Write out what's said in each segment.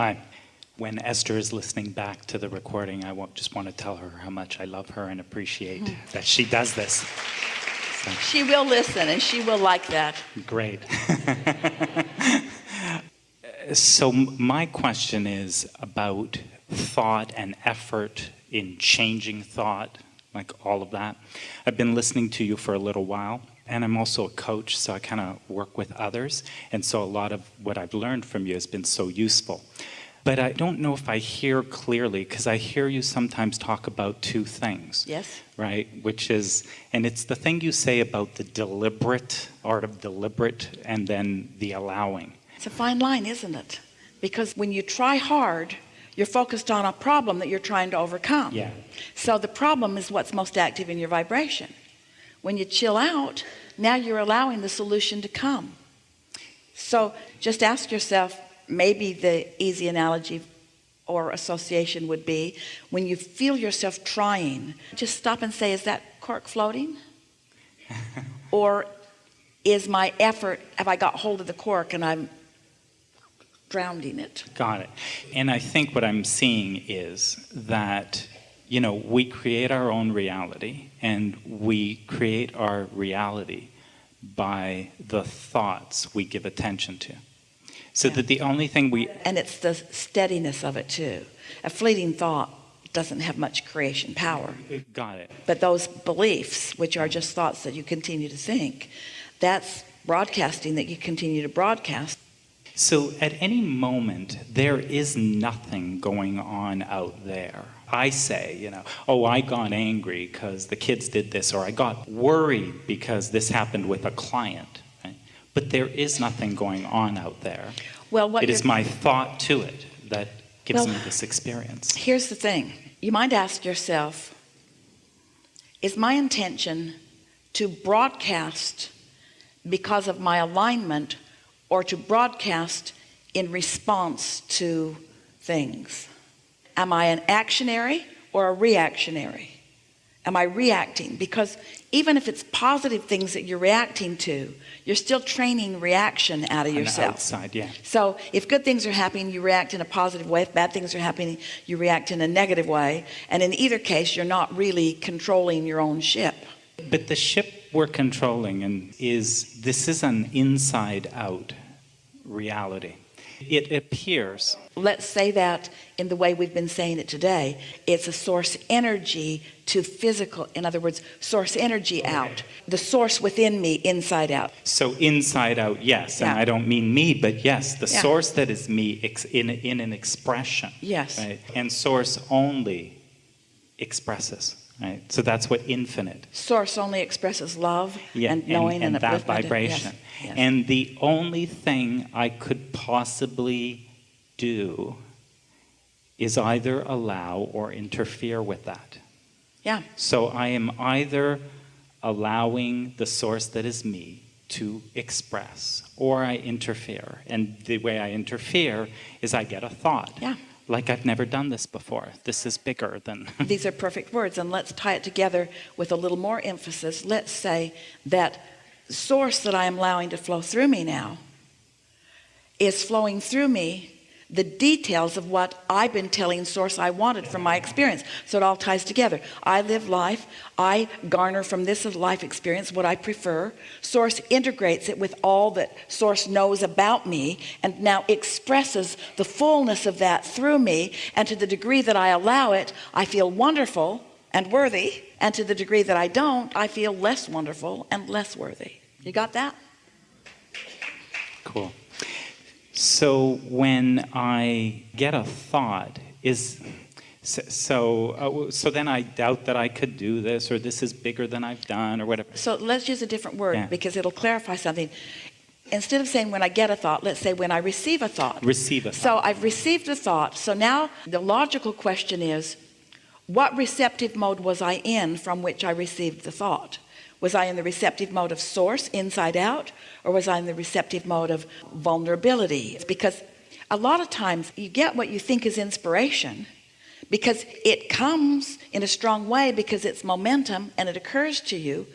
Hi. When Esther is listening back to the recording, I just want to tell her how much I love her and appreciate mm. that she does this. So. She will listen and she will like that. Great. so my question is about thought and effort in changing thought, like all of that. I've been listening to you for a little while, and I'm also a coach, so I kind of work with others, and so a lot of what I've learned from you has been so useful. But I don't know if I hear clearly, because I hear you sometimes talk about two things. Yes. Right? Which is, and it's the thing you say about the deliberate, art of deliberate, and then the allowing. It's a fine line, isn't it? Because when you try hard, you're focused on a problem that you're trying to overcome. Yeah. So the problem is what's most active in your vibration. When you chill out, now you're allowing the solution to come. So just ask yourself, maybe the easy analogy or association would be when you feel yourself trying, just stop and say, is that cork floating? or is my effort, have I got hold of the cork and I'm drowning it. Got it. And I think what I'm seeing is that, you know, we create our own reality and we create our reality by the thoughts we give attention to. So yeah. that the only thing we... And it's the steadiness of it too. A fleeting thought doesn't have much creation power. Got it. But those beliefs, which are just thoughts that you continue to think, that's broadcasting that you continue to broadcast. So at any moment, there is nothing going on out there. I say, you know, oh, I got angry because the kids did this, or I got worried because this happened with a client. Right? But there is nothing going on out there. Well, what it is my thought to it that gives well, me this experience. Here's the thing. You might ask yourself, is my intention to broadcast because of my alignment or to broadcast in response to things am I an actionary or a reactionary? Am I reacting? Because even if it's positive things that you're reacting to you're still training reaction out of On yourself. outside, yeah. so if good things are happening you react in a positive way. If bad things are happening you react in a negative way. And in either case you're not really controlling your own ship. But the ship we're controlling and is this is an inside out reality. It appears. Let's say that in the way we've been saying it today. It's a source energy to physical. In other words, source energy out. The source within me, inside out. So inside out, yes. Yeah. And I don't mean me, but yes, the yeah. source that is me in, in an expression. Yes. Right? And source only expresses. Right? So that's what infinite. Source only expresses love yeah, and knowing and, and, and that vibration. Yes, yes. And the only thing I could possibly do is either allow or interfere with that. Yeah. So I am either allowing the source that is me to express or I interfere. And the way I interfere is I get a thought. Yeah like I've never done this before. This is bigger than. These are perfect words. And let's tie it together with a little more emphasis. Let's say that source that I am allowing to flow through me now is flowing through me the details of what I've been telling source I wanted from my experience. So it all ties together. I live life. I garner from this life experience what I prefer. Source integrates it with all that source knows about me and now expresses the fullness of that through me. And to the degree that I allow it I feel wonderful and worthy. And to the degree that I don't I feel less wonderful and less worthy. You got that? Cool so when I get a thought is so uh, so then I doubt that I could do this or this is bigger than I've done or whatever. So let's use a different word yeah. because it'll clarify something. Instead of saying when I get a thought, let's say when I receive a thought. Receive a thought. So I've received a thought. So now the logical question is, what receptive mode was I in from which I received the thought? Was I in the receptive mode of source inside out or was I in the receptive mode of vulnerability? Because a lot of times you get what you think is inspiration because it comes in a strong way because it's momentum and it occurs to you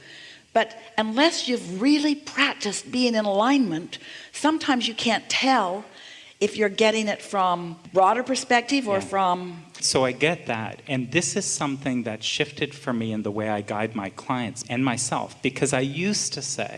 but unless you've really practiced being in alignment sometimes you can't tell if you're getting it from broader perspective or Yeah. from So I get that. And this is something that shifted for me in the way I guide my clients and myself. Because I used to say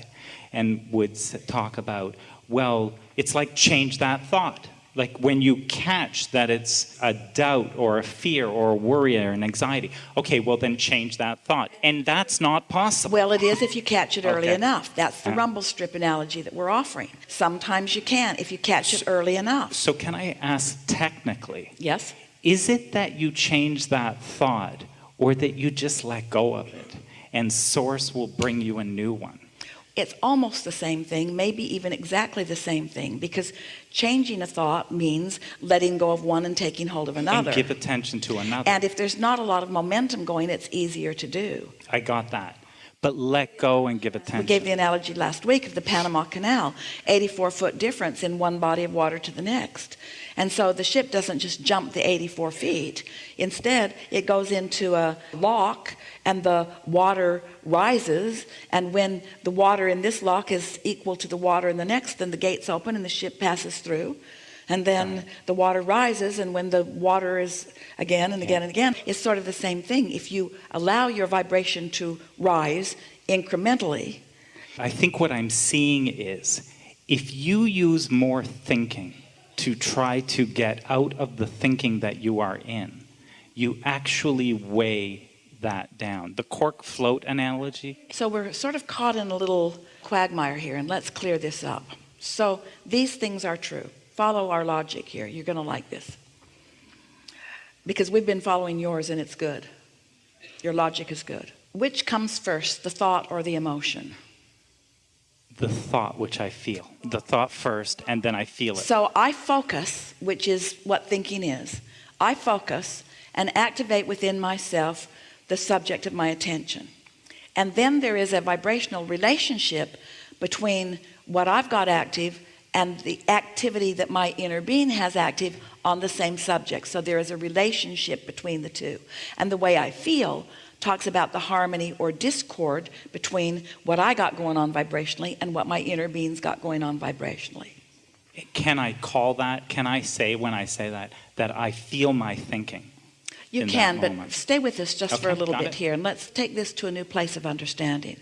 and would talk about, well, it's like change that thought. Like when you catch that it's a doubt or a fear or a worry or an anxiety, okay, well then change that thought. And that's not possible. Well, it is if you catch it early Okay. enough. That's the Yeah. rumble strip analogy that we're offering. Sometimes you can if you catch it early enough. So can I ask technically, Yes? Is it that you change that thought or that you just let go of it and source will bring you a new one? It's almost the same thing, maybe even exactly the same thing, because changing a thought means letting go of one and taking hold of another. And give attention to another. And if there's not a lot of momentum going, it's easier to do. I got that. But let go and give attention. We gave the analogy last week of the Panama Canal 84 foot difference in one body of water to the next. And so the ship doesn't just jump the 84 feet. Instead, it goes into a lock and the water rises. And when the water in this lock is equal to the water in the next, then the gates open and the ship passes through. And then the water rises. And when the water is again and again and again, it's sort of the same thing. If you allow your vibration to rise incrementally, I think what I'm seeing is if you use more thinking to try to get out of the thinking that you are in, you actually weigh that down. The cork float analogy, So we're sort of caught in a little quagmire here, and let's clear this up. So these things are true. Follow our logic here. You're going to like this. Because we've been following yours, and it's good. Your logic is good. Which comes first, the thought or the emotion? the thought which I feel. The thought first, and then I feel it. So I focus, which is what thinking is. I focus and activate within myself the subject of my attention. And then there is a vibrational relationship between what I've got active and the activity that my inner being has active on the same subject. So there is a relationship between the two. And the way I feel talks about the harmony or discord between what I got going on vibrationally and what my inner being's got going on vibrationally. Can I call that? Can I say when I say that that I feel my thinking? You can, but stay with us just for a little bit it. here and let's take this to a new place of understanding.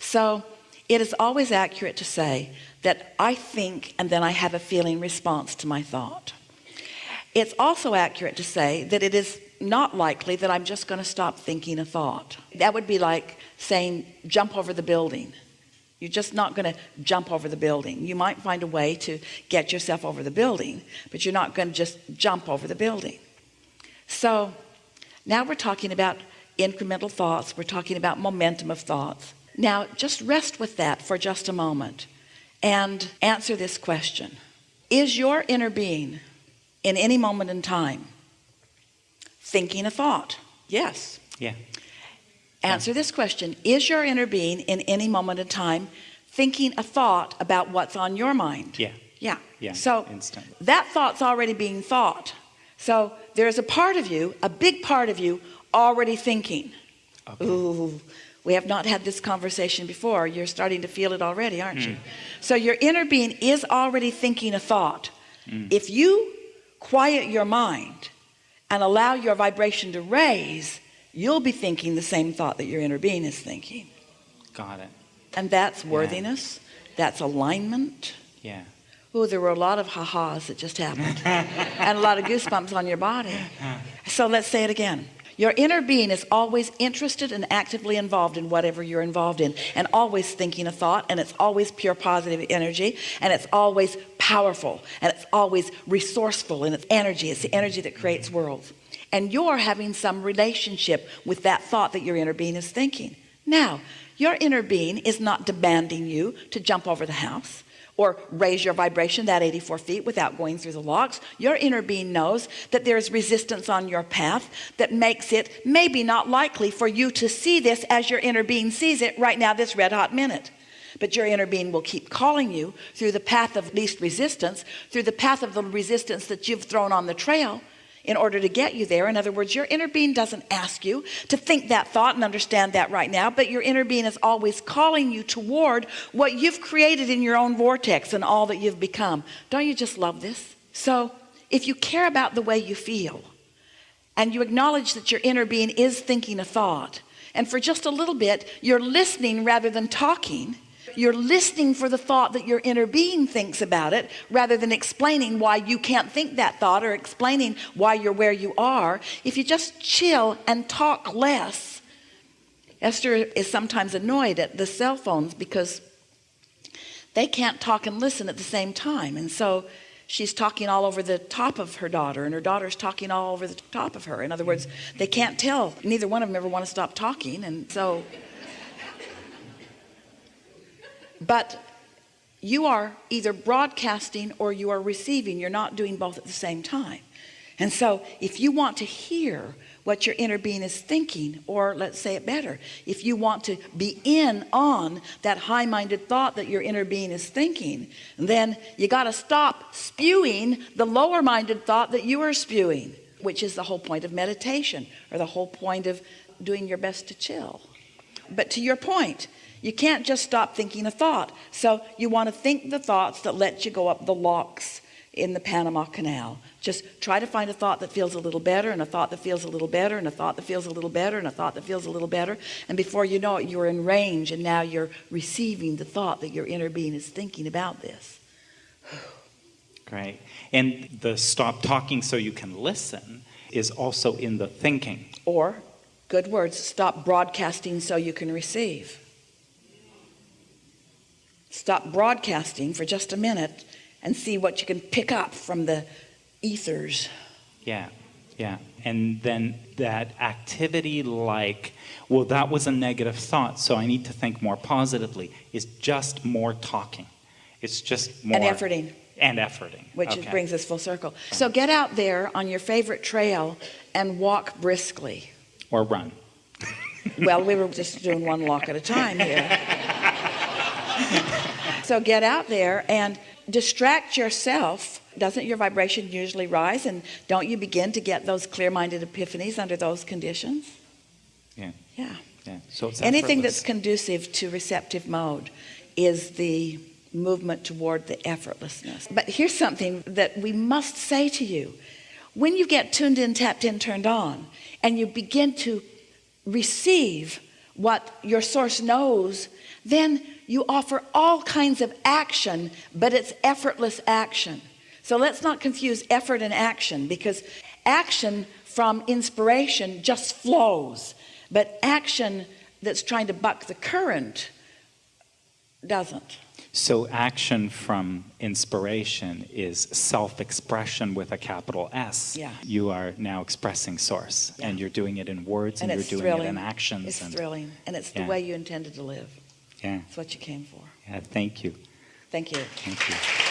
So it is always accurate to say that I think and then I have a feeling response to my thought. It's also accurate to say that it is not likely that I'm just going to stop thinking a thought. That would be like saying jump over the building. You're just not going to jump over the building. You might find a way to get yourself over the building, but you're not going to just jump over the building. So now we're talking about incremental thoughts. We're talking about momentum of thoughts. Now just rest with that for just a moment and answer this question. Is your inner being in any moment in time thinking a thought? Yes. Yeah. Answer this question. Is your inner being in any moment in time thinking a thought about what's on your mind? Yeah. Yeah. Yeah, So instantly. that thought's already being thought. So there's a part of you, a big part of you already thinking. Okay. Ooh, we have not had this conversation before. You're starting to feel it already, aren't Hmm. you? So your inner being is already thinking a thought. Hmm. If you quiet your mind and allow your vibration to raise, you'll be thinking the same thought that your inner being is thinking. Got it. And that's worthiness, that's alignment. Yeah. Oh, there were a lot of ha-has that just happened and a lot of goosebumps on your body. So let's say it again. Your inner being is always interested and actively involved in whatever you're involved in and always thinking a thought and it's always pure positive energy and it's always powerful and it's always resourceful in its energy. It's the energy that creates worlds. And you're having some relationship with that thought that your inner being is thinking. Now, your inner being is not demanding you to jump over the house or raise your vibration that 84 feet without going through the locks your inner being knows that there's resistance on your path that makes it maybe not likely for you to see this as your inner being sees it right now this red hot minute. But your inner being will keep calling you through the path of least resistance through the path of the resistance that you've thrown on the trail in order to get you there. In other words your inner being doesn't ask you to think that thought and understand that right now but your inner being is always calling you toward what you've created in your own vortex and all that you've become. Don't you just love this? So if you care about the way you feel and you acknowledge that your inner being is thinking a thought, and for just a little bit, you're listening rather than talking, you're listening for the thought that your inner being thinks about it rather than explaining why you can't think that thought or explaining why you're where you are. If you just chill and talk less, Esther is sometimes annoyed at the cell phones because they can't talk and listen at the same time. And so she's talking all over the top of her daughter and her daughter's talking all over the top of her. In other words, they can't tell. Neither one of them ever want to stop talking. And so but you are either broadcasting or you are receiving. You're not doing both at the same time. And so if you want to hear what your inner being is thinking or let's say it better if you want to be in on that high-minded thought that your inner being is thinking then you got to stop spewing the lower-minded thought that you are spewing which is the whole point of meditation or the whole point of doing your best to chill. But to your point you can't just stop thinking a thought. So you want to think the thoughts that let you go up the locks in the Panama Canal. Just try to find a thought that feels a little better and a thought that feels a little better and a thought that feels a little better and a thought that feels a little better. And before you know it you're in range and now you're receiving the thought that your inner being is thinking about this. Great. And the stop talking so you can listen is also in the thinking. or good words stop broadcasting so you can receive stop broadcasting for just a minute and see what you can pick up from the ethers Yeah, yeah. And then that activity like, well, that was a negative thought, so I need to think more positively, is just more talking. It's just more. and efforting And efforting. which okay. brings us full circle so get out there on your favorite trail and walk briskly Or run. well we were just doing one walk at a time here so get out there and distract yourself. Doesn't your vibration usually rise? And don't you begin to get those clear-minded epiphanies under those conditions? Yeah. yeah. Yeah. So anything that's conducive to receptive mode is the movement toward the effortlessness. But here's something that we must say to you. When you get tuned in tapped in turned on and you begin to receive what your source knows then you offer all kinds of action but it's effortless action so let's not confuse effort and action because action from inspiration just flows but action that's trying to buck the current doesn't So action from inspiration is self-expression with a capital S. Yeah. You are now expressing source and you're doing it in words and, and you're doing thrilling it in actions. it's and, thrilling and it's the Yeah. way you intended to live Yeah. it's what you came for Yeah. Thank you. thank you Thank you.